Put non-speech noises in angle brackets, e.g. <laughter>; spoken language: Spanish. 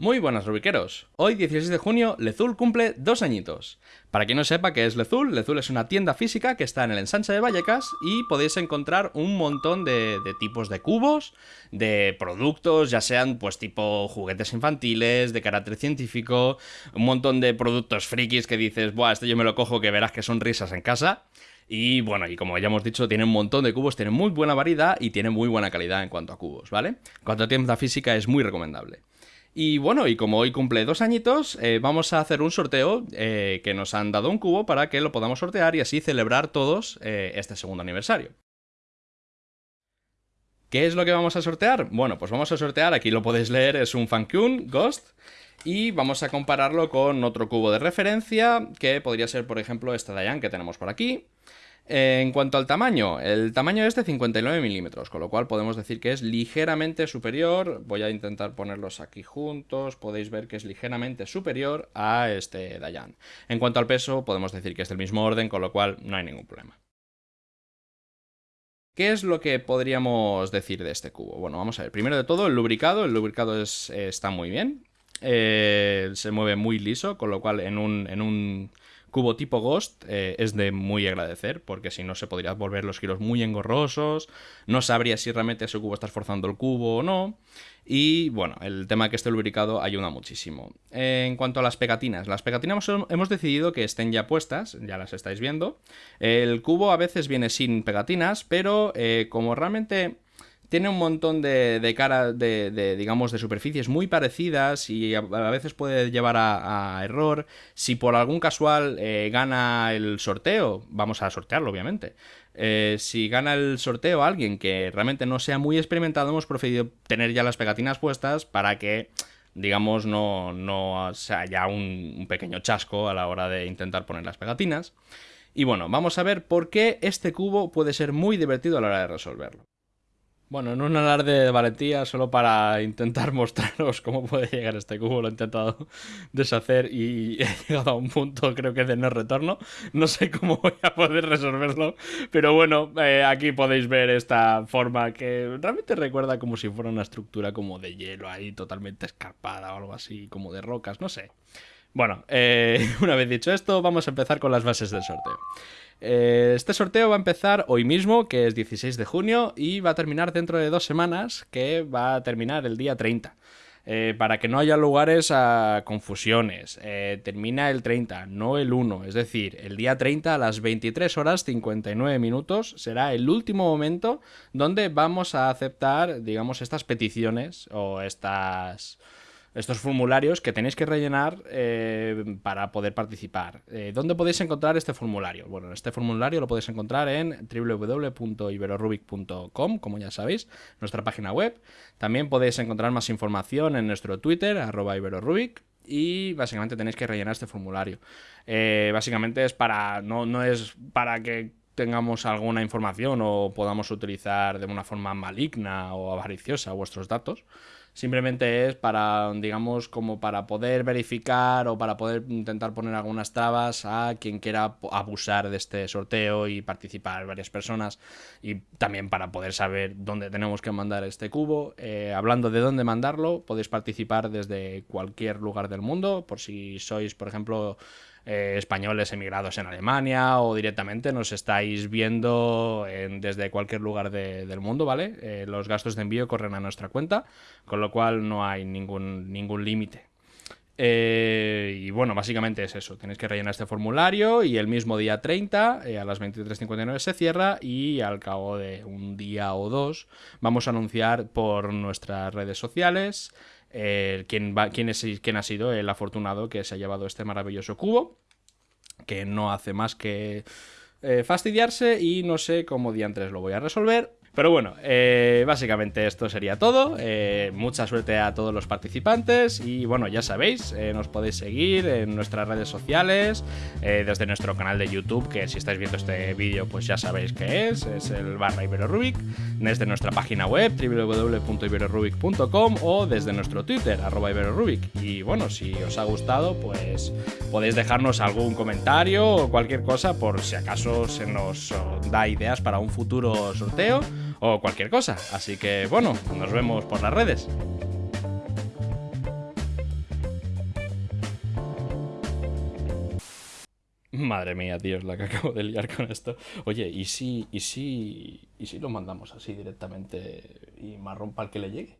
Muy buenas rubiqueros, hoy 16 de junio Lezul cumple dos añitos. Para quien no sepa qué es Lezul, Lezul es una tienda física que está en el ensanche de Vallecas y podéis encontrar un montón de, tipos de cubos, de productos, ya sean pues tipo juguetes infantiles, de carácter científico, un montón de productos frikis que dices, buah, este yo me lo cojo que verás que son risas en casa. Y bueno, y como ya hemos dicho, tiene un montón de cubos, tiene muy buena variedad y tiene muy buena calidad en cuanto a cubos, ¿vale? En cuanto a tienda física es muy recomendable. Y bueno, y como hoy cumple dos añitos, eh, vamos a hacer un sorteo eh, que nos han dado un cubo para que lo podamos sortear y así celebrar todos eh, este segundo aniversario. ¿Qué es lo que vamos a sortear? Bueno, pues vamos a sortear, aquí lo podéis leer, es un Fankun Ghost. Y vamos a compararlo con otro cubo de referencia, que podría ser, por ejemplo, este Dayan que tenemos por aquí. En cuanto al tamaño, el tamaño es de 59 milímetros, con lo cual podemos decir que es ligeramente superior. Voy a intentar ponerlos aquí juntos, podéis ver que es ligeramente superior a este Dayan. En cuanto al peso, podemos decir que es del mismo orden, con lo cual no hay ningún problema. ¿Qué es lo que podríamos decir de este cubo? Bueno, vamos a ver. Primero de todo, el lubricado. El lubricado está muy bien. Eh, se mueve muy liso, con lo cual en un, en un cubo tipo Ghost eh, es de muy agradecer, porque si no se podrían volver los giros muy engorrosos, no sabría si realmente ese cubo está esforzando el cubo o no. Y bueno, el tema que esté lubricado ayuda muchísimo. en cuanto a las pegatinas, las pegatinas hemos decidido que estén ya puestas, ya las estáis viendo. El cubo a veces viene sin pegatinas, pero eh, como realmente tiene un montón de, cara, de, digamos, de superficies muy parecidas y a, veces puede llevar a, error. Si por algún casual eh, gana el sorteo, vamos a sortearlo, obviamente. Eh, si gana el sorteo alguien que realmente no sea muy experimentado, hemos preferido tener ya las pegatinas puestas para que digamos, no, no sea ya un, un, pequeño chasco a la hora de intentar poner las pegatinas. Y bueno, vamos a ver por qué este cubo puede ser muy divertido a la hora de resolverlo. Bueno, en un alarde de valentía, solo para intentar <laughs> mostraros cómo puede llegar este cubo, lo he intentado <laughs> deshacer y <laughs> he llegado a un punto, creo que de no retorno. No sé cómo voy a poder resolverlo, pero bueno, eh, aquí podéis ver esta forma que realmente recuerda como si fuera una estructura como de hielo ahí, totalmente escarpada o algo así, como de rocas, no sé. Bueno, eh, <laughs> una vez dicho esto, vamos a empezar con las bases del sorteo. Eh, este sorteo va a empezar hoy mismo, que es 16 de junio, y va a terminar dentro de dos semanas, que va a terminar el día 30. Eh, para que no haya lugares a confusiones. Termina el 30, no el 1. Es decir, el día 30 a las 23 horas 59 minutos será el último momento donde vamos a aceptar, digamos, estas peticiones o estas estos formularios que tenéis que rellenar eh, para poder participar. Eh, ¿Dónde podéis encontrar este formulario? Bueno, este formulario lo podéis encontrar en www.iberorubic.com, como ya sabéis, nuestra página web. También podéis encontrar más información en nuestro Twitter, arroba iberorubic, y básicamente tenéis que rellenar este formulario. Eh, básicamente es para, no, no es para que tengamos alguna información o podamos utilizar de una forma maligna o avariciosa vuestros datos, Simplemente es para, digamos, como para poder verificar o para poder intentar poner algunas trabas a quien quiera abusar de este sorteo y participar varias personas. Y también para poder saber dónde tenemos que mandar este cubo. Eh, hablando de dónde mandarlo, podéis participar desde cualquier lugar del mundo. Por si sois, por ejemplo, eh, españoles emigrados en Alemania o directamente nos estáis viendo desde cualquier lugar del mundo, ¿vale? Eh, los gastos de envío corren a nuestra cuenta, con lo cual no hay ningún, ningún límite. Eh, y bueno, básicamente es eso. Tenéis que rellenar este formulario y el mismo día 30, a las 23.59 se cierra y al cabo de un día o dos vamos a anunciar por nuestras redes sociales quién, va, quién, es, quién ha sido el afortunado que se ha llevado este maravilloso cubo, que no hace más que eh, fastidiarse y no sé cómo diantres lo voy a resolver. Pero bueno, eh, básicamente esto sería todo. Eh, mucha suerte a todos los participantes y bueno, ya sabéis, eh, nos podéis seguir en nuestras redes sociales, desde nuestro canal de YouTube, que si estáis viendo este vídeo pues ya sabéis que es, es el barra IberoRubik, desde nuestra página web www.iberorubic.com o desde nuestro Twitter, arroba IberoRubik. Y bueno, si os ha gustado, pues podéis dejarnos algún comentario o cualquier cosa por si acaso se nos da ideas para un futuro sorteo o cualquier cosa. Así que bueno, nos vemos por las redes. Madre mía, tío, es la que acabo de liar con esto. Oye, ¿y si, y si, y si lo mandamos así directamente y marrón para el que le llegue?